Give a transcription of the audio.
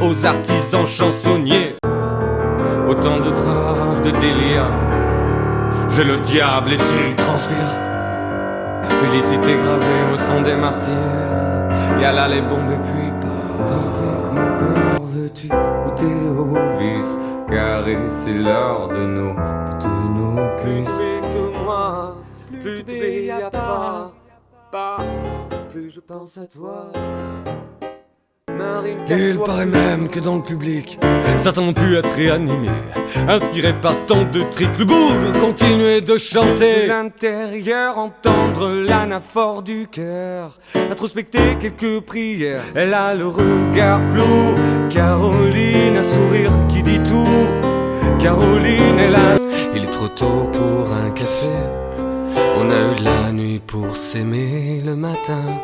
aux artisans chansonniers. Autant de draps, de délire. J'ai le diable et tu transpires. Félicité gravée au son des martyrs. Y'a là les bombes et puis pas. Mon cœur veux-tu goûter au vice? Carré, c'est l'heure de nos, de nos cuisses. que moi, plus de y'a pas, pas. Plus je pense à toi. Il paraît même que dans le public, certains ont pu être réanimés, inspirés par tant de tricks. Le bourg continuait de chanter. De l'intérieur, entendre l'anaphore du cœur, introspecter quelques prières. Elle a le regard flou, Caroline, un sourire qui dit tout. Caroline est là. Il est trop tôt pour un café. On a eu la nuit pour s'aimer le matin.